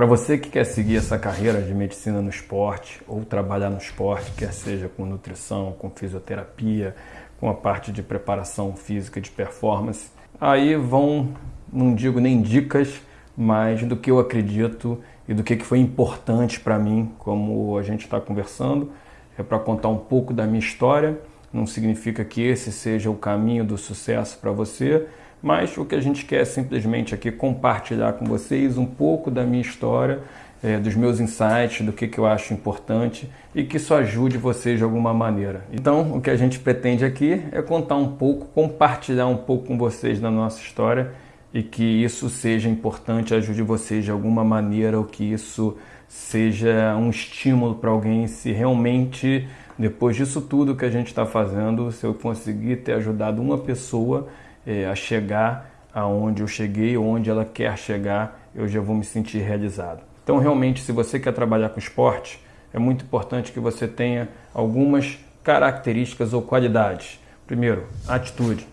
Para você que quer seguir essa carreira de medicina no esporte ou trabalhar no esporte, quer seja com nutrição, com fisioterapia, com a parte de preparação física de performance, aí vão, não digo nem dicas, mas do que eu acredito e do que foi importante para mim, como a gente está conversando, é para contar um pouco da minha história. Não significa que esse seja o caminho do sucesso para você, mas o que a gente quer é simplesmente aqui compartilhar com vocês um pouco da minha história, é, dos meus insights, do que, que eu acho importante e que isso ajude vocês de alguma maneira. Então, o que a gente pretende aqui é contar um pouco, compartilhar um pouco com vocês da nossa história e que isso seja importante, ajude vocês de alguma maneira, ou que isso seja um estímulo para alguém se realmente, depois disso tudo que a gente está fazendo, se eu conseguir ter ajudado uma pessoa é, a chegar aonde eu cheguei, onde ela quer chegar, eu já vou me sentir realizado. Então, realmente, se você quer trabalhar com esporte, é muito importante que você tenha algumas características ou qualidades. Primeiro, atitude.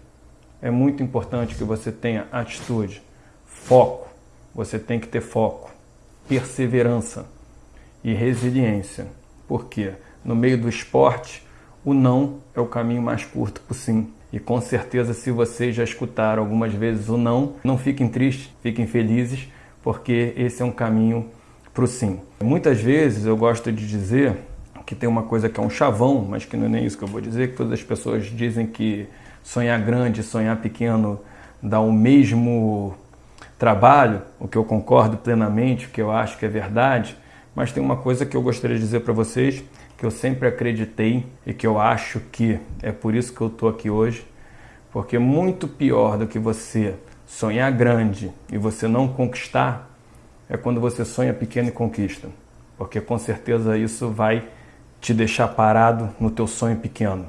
É muito importante que você tenha atitude, foco. Você tem que ter foco, perseverança e resiliência. Por quê? No meio do esporte, o não é o caminho mais curto para o sim. E com certeza, se vocês já escutaram algumas vezes o não, não fiquem tristes, fiquem felizes, porque esse é um caminho para o sim. Muitas vezes eu gosto de dizer que tem uma coisa que é um chavão, mas que não é nem isso que eu vou dizer, que todas as pessoas dizem que sonhar grande, sonhar pequeno dá o mesmo trabalho, o que eu concordo plenamente, o que eu acho que é verdade, mas tem uma coisa que eu gostaria de dizer para vocês, que eu sempre acreditei e que eu acho que é por isso que eu estou aqui hoje, porque muito pior do que você sonhar grande e você não conquistar é quando você sonha pequeno e conquista, porque com certeza isso vai te deixar parado no teu sonho pequeno.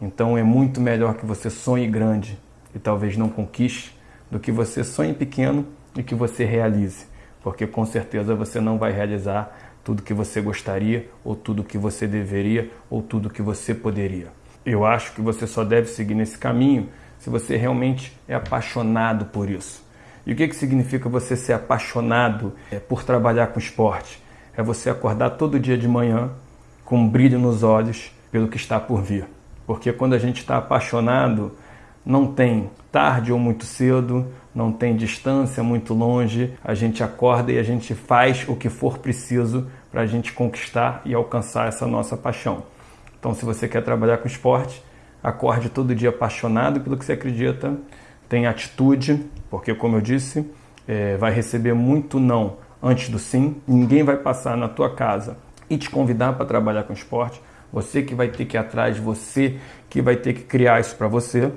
Então é muito melhor que você sonhe grande e talvez não conquiste do que você sonhe pequeno e que você realize, porque com certeza você não vai realizar tudo que você gostaria, ou tudo que você deveria, ou tudo que você poderia. Eu acho que você só deve seguir nesse caminho se você realmente é apaixonado por isso. E o que, que significa você ser apaixonado é, por trabalhar com esporte? É você acordar todo dia de manhã com um brilho nos olhos pelo que está por vir. Porque quando a gente está apaixonado, não tem tarde ou muito cedo, não tem distância muito longe, a gente acorda e a gente faz o que for preciso para a gente conquistar e alcançar essa nossa paixão. Então, se você quer trabalhar com esporte, acorde todo dia apaixonado pelo que você acredita, tenha atitude, porque, como eu disse, é, vai receber muito não antes do sim. Ninguém vai passar na tua casa e te convidar para trabalhar com esporte. Você que vai ter que ir atrás, você que vai ter que criar isso para você.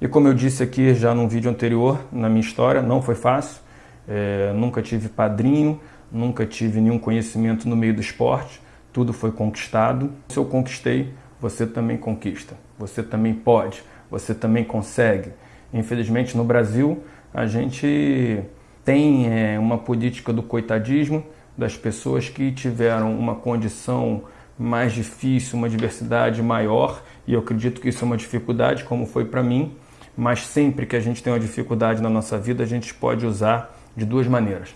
E como eu disse aqui já num vídeo anterior, na minha história, não foi fácil. É, nunca tive padrinho, nunca tive nenhum conhecimento no meio do esporte. Tudo foi conquistado. Se eu conquistei, você também conquista. Você também pode, você também consegue. Infelizmente, no Brasil, a gente tem é, uma política do coitadismo, das pessoas que tiveram uma condição mais difícil, uma diversidade maior, e eu acredito que isso é uma dificuldade, como foi para mim, mas sempre que a gente tem uma dificuldade na nossa vida, a gente pode usar de duas maneiras.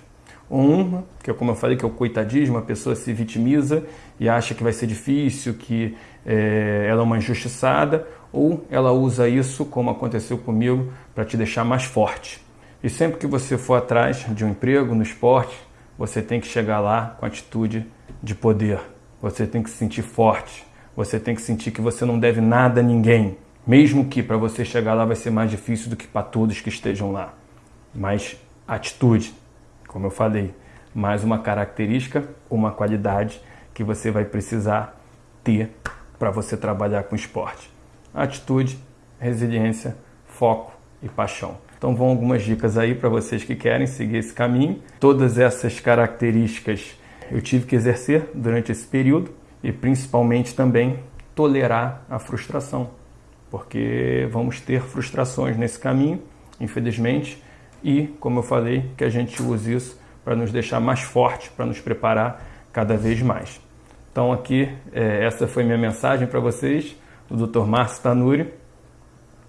Uma, que é como eu falei, que é o coitadismo, a pessoa se vitimiza e acha que vai ser difícil, que é, ela é uma injustiçada, ou ela usa isso, como aconteceu comigo, para te deixar mais forte. E sempre que você for atrás de um emprego no esporte, você tem que chegar lá com atitude de poder. Você tem que se sentir forte. Você tem que sentir que você não deve nada a ninguém. Mesmo que para você chegar lá vai ser mais difícil do que para todos que estejam lá. Mas atitude, como eu falei, mais uma característica, uma qualidade que você vai precisar ter para você trabalhar com esporte. Atitude, resiliência, foco e paixão. Então vão algumas dicas aí para vocês que querem seguir esse caminho. Todas essas características eu tive que exercer durante esse período e principalmente também tolerar a frustração porque vamos ter frustrações nesse caminho, infelizmente, e, como eu falei, que a gente use isso para nos deixar mais forte, para nos preparar cada vez mais. Então aqui, é, essa foi minha mensagem para vocês, do Dr. Márcio Tanuri.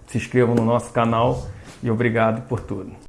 Se inscrevam no nosso canal e obrigado por tudo.